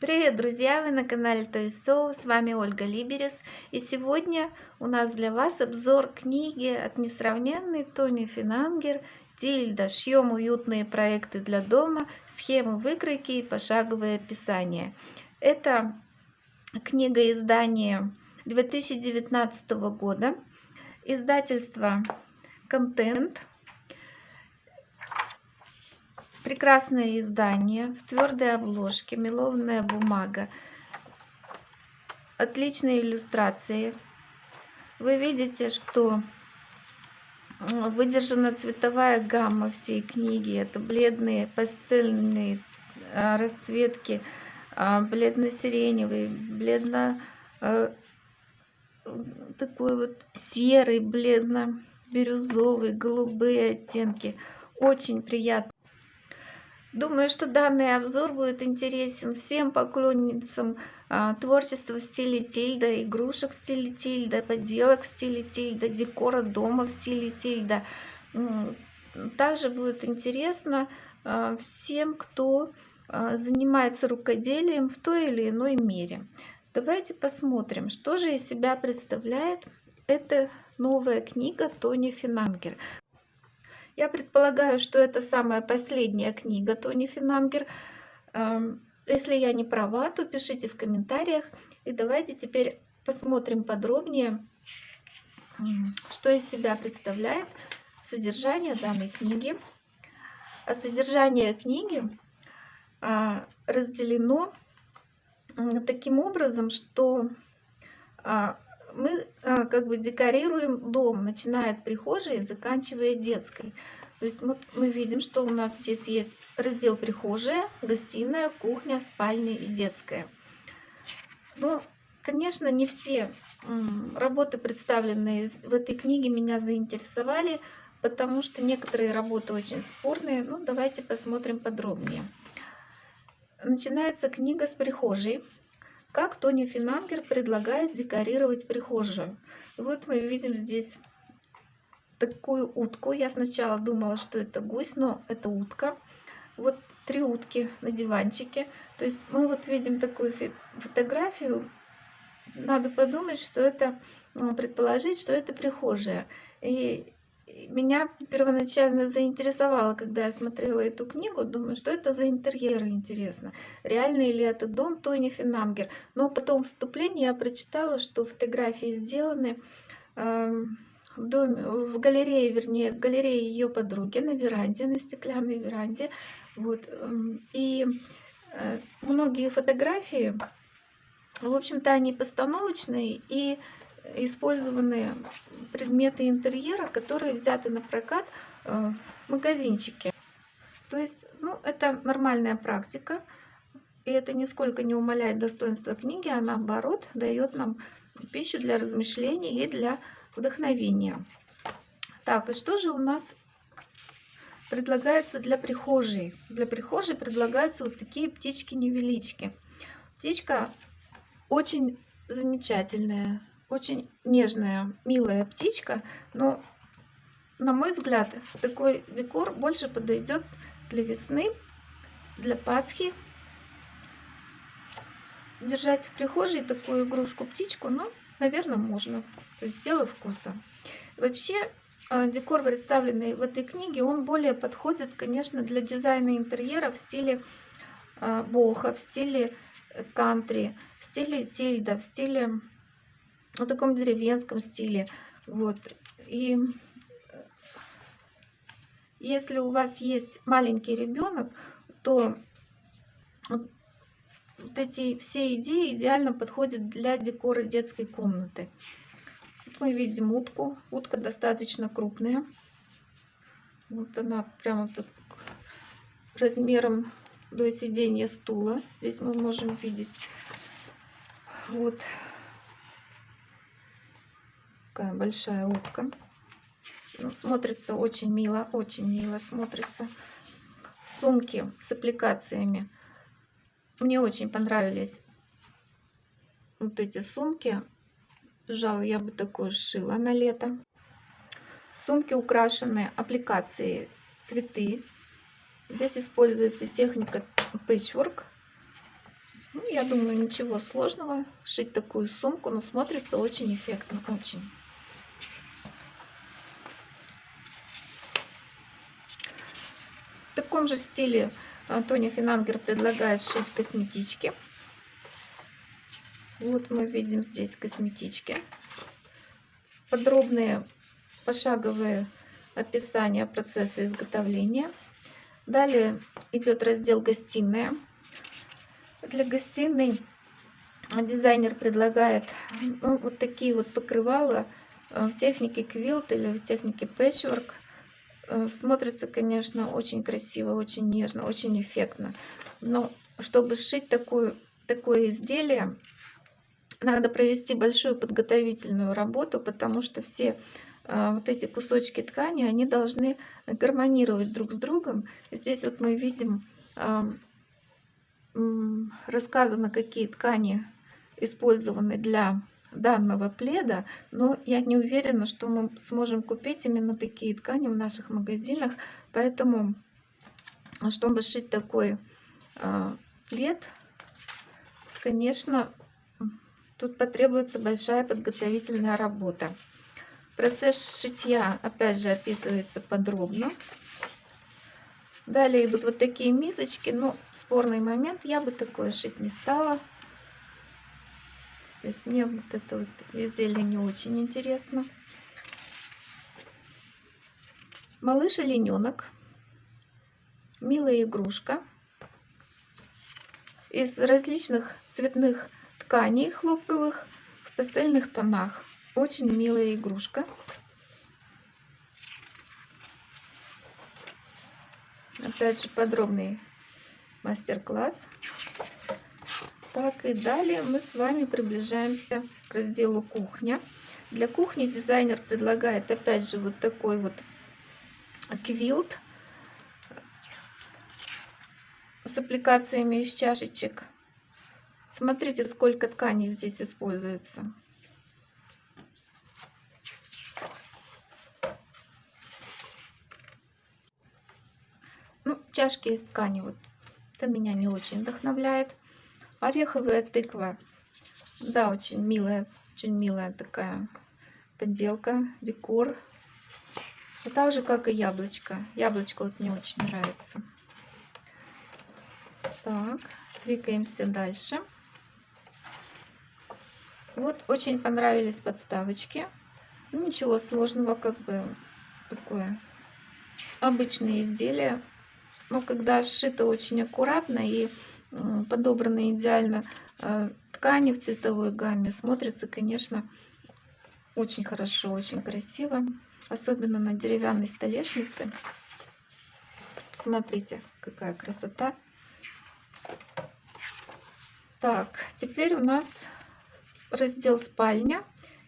Привет, друзья! Вы на канале Toy Soul, с вами Ольга Либерес. И сегодня у нас для вас обзор книги от несравненной Тони Финангер «Тильда. Шьем уютные проекты для дома. Схему выкройки и пошаговое описание». Это книга издания 2019 года. Издательство «Контент». Прекрасное издание в твердой обложке, мелованная бумага, отличные иллюстрации. Вы видите, что выдержана цветовая гамма всей книги. Это бледные пастельные а, расцветки, а, бледно-сиреневый, бледно а, такой вот серый, бледно-бирюзовый, голубые оттенки. Очень приятно. Думаю, что данный обзор будет интересен всем поклонницам а, творчества в стиле Тильда, игрушек в стиле Тильда, поделок в стиле Тильда, декора дома в стиле Тильда. Также будет интересно а, всем, кто а, занимается рукоделием в той или иной мере. Давайте посмотрим, что же из себя представляет эта новая книга Тони Финангер. Я предполагаю, что это самая последняя книга Тони Финангер. Эм, если я не права, то пишите в комментариях. И давайте теперь посмотрим подробнее, что из себя представляет содержание данной книги. А содержание книги а, разделено таким образом, что а, мы а, как бы декорируем дом, начиная от прихожей заканчивая детской. То есть вот мы видим, что у нас здесь есть раздел прихожая, гостиная, кухня, спальня и детская. Но, конечно, не все работы, представленные в этой книге, меня заинтересовали, потому что некоторые работы очень спорные. Ну, давайте посмотрим подробнее. Начинается книга с прихожей. Как Тони Финангер предлагает декорировать прихожую. Вот мы видим здесь такую утку. Я сначала думала, что это гусь, но это утка. Вот три утки на диванчике. То есть мы вот видим такую фотографию. Надо подумать, что это, ну, предположить, что это прихожая. И меня первоначально заинтересовало, когда я смотрела эту книгу, думаю, что это за интерьеры, интересно. Реальный ли это дом Тони Финамгер? Но потом вступление я прочитала, что фотографии сделаны э, в, доме, в галерее, вернее, в галерее ее подруги на веранде, на стеклянной веранде. Вот. Эм, и э, многие фотографии, в общем-то, они постановочные и использованы предметы интерьера, которые взяты на прокат э, в магазинчике. То есть, ну, это нормальная практика, и это нисколько не умаляет достоинства книги, а наоборот дает нам пищу для размышлений и для вдохновения. Так, и что же у нас предлагается для прихожей? Для прихожей предлагаются вот такие птички-невелички. Птичка очень замечательная, очень нежная, милая птичка, но, на мой взгляд, такой декор больше подойдет для весны, для Пасхи. Держать в прихожей такую игрушку-птичку, ну, наверное, можно. То есть дело вкуса. Вообще, а, декор, представленный в этой книге, он более подходит, конечно, для дизайна интерьера в стиле а, боха, в стиле э, кантри, в стиле тильда, в стиле в таком деревенском стиле. Вот. И если у вас есть маленький ребенок, то вот эти все идеи идеально подходят для декора детской комнаты. Мы видим утку. Утка достаточно крупная. Вот она прямо так размером до сидения стула. Здесь мы можем видеть. Вот такая большая утка. Ну, смотрится очень мило, очень мило смотрится. Сумки с аппликациями. Мне очень понравились вот эти сумки. Пожалуй, я бы такую сшила на лето. Сумки украшены аппликацией цветы. Здесь используется техника patchwork. Ну, я думаю, ничего сложного шить такую сумку, но смотрится очень эффектно, очень. Таком же стиле Тоня Финангер предлагает шить косметички. Вот мы видим здесь косметички. Подробные пошаговые описания процесса изготовления. Далее идет раздел «Гостиная». Для гостиной дизайнер предлагает ну, вот такие вот покрывала э, в технике квилт или в технике пэтчворк. Э, смотрится, конечно, очень красиво, очень нежно, очень эффектно. Но чтобы сшить такую, такое изделие, надо провести большую подготовительную работу, потому что все э, вот эти кусочки ткани, они должны гармонировать друг с другом. Здесь вот мы видим рассказано, какие ткани использованы для данного пледа, но я не уверена, что мы сможем купить именно такие ткани в наших магазинах, поэтому, чтобы шить такой э, плед, конечно, тут потребуется большая подготовительная работа. Процесс шитья, опять же, описывается подробно. Далее идут вот такие мисочки. Ну, спорный момент. Я бы такое шить не стала. То есть мне вот это вот изделие не очень интересно. Малыш олененок. Милая игрушка. Из различных цветных тканей хлопковых в пастельных тонах. Очень милая игрушка. Опять же подробный мастер-класс. Так, и далее мы с вами приближаемся к разделу кухня. Для кухни дизайнер предлагает опять же вот такой вот квилт с аппликациями из чашечек. Смотрите, сколько тканей здесь используется. чашки из ткани. Вот это меня не очень вдохновляет. Ореховая тыква. Да, очень милая, очень милая такая подделка, декор. И так же, как и яблочко. Яблочко вот мне очень нравится. Так, двигаемся дальше. Вот очень понравились подставочки. Ну, ничего сложного, как бы такое обычное изделие но когда сшито очень аккуратно и подобраны идеально э, ткани в цветовой гамме, смотрится, конечно, очень хорошо, очень красиво. Особенно на деревянной столешнице. Смотрите, какая красота. Так, теперь у нас раздел спальня.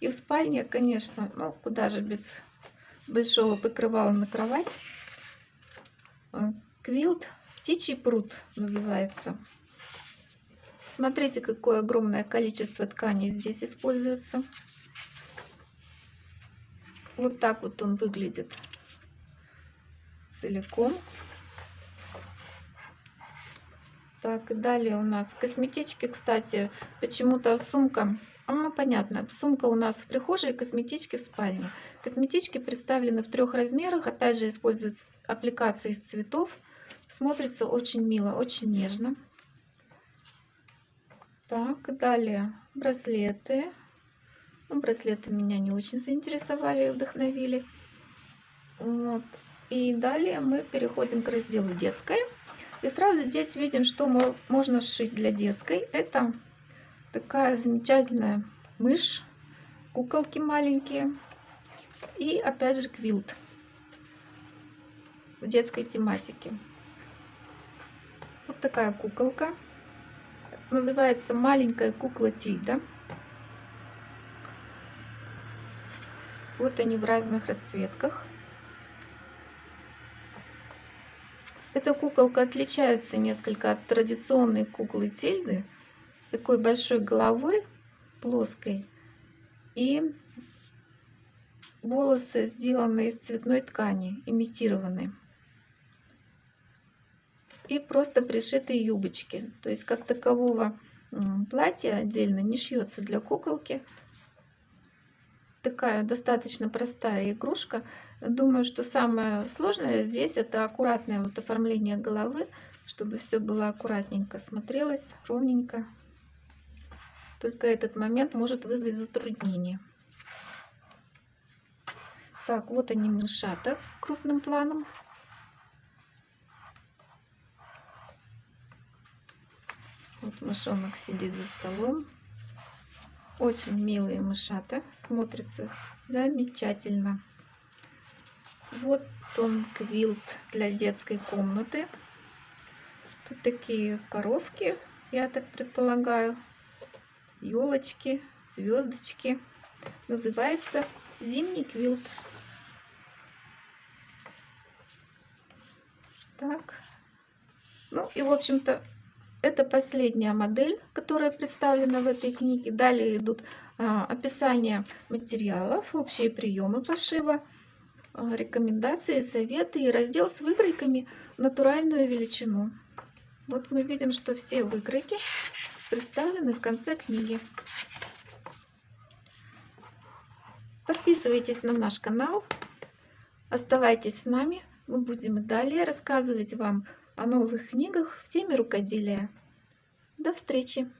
И в спальне, конечно, ну куда же без большого покрывала на кровать. Квилт «Птичий пруд» называется. Смотрите, какое огромное количество тканей здесь используется. Вот так вот он выглядит целиком. Так, и далее у нас косметички, кстати, почему-то сумка, ну понятно, сумка у нас в прихожей, косметички в спальне. Косметички представлены в трех размерах, опять же используются аппликации из цветов. Смотрится очень мило, очень нежно. Так, далее браслеты. Ну, браслеты меня не очень заинтересовали и вдохновили. Вот. И далее мы переходим к разделу детской. И сразу здесь видим, что можно сшить для детской. Это такая замечательная мышь, куколки маленькие. И опять же квилт в детской тематике. Такая куколка. Называется маленькая кукла Тильда. Вот они в разных расцветках. Эта куколка отличается несколько от традиционной куклы Тильды. Такой большой головой, плоской. И волосы сделаны из цветной ткани, имитированные и просто пришитые юбочки. То есть как такового м, платье отдельно, не шьется для куколки. Такая достаточно простая игрушка. Думаю, что самое сложное здесь это аккуратное вот оформление головы, чтобы все было аккуратненько смотрелось, ровненько. Только этот момент может вызвать затруднение. Так, вот они мышата крупным планом. Мышонок сидит за столом. Очень милые мышата. Смотрится замечательно. Вот он квилт для детской комнаты. Тут такие коровки, я так предполагаю. Елочки, звездочки. Называется зимний квилт. Так. Ну и, в общем-то, это последняя модель, которая представлена в этой книге. Далее идут а, описание материалов, общие приемы пошива, а, рекомендации, советы и раздел с выкройками натуральную величину. Вот мы видим, что все выкройки представлены в конце книги. Подписывайтесь на наш канал, оставайтесь с нами. Мы будем далее рассказывать вам о новых книгах в теме рукоделия. До встречи!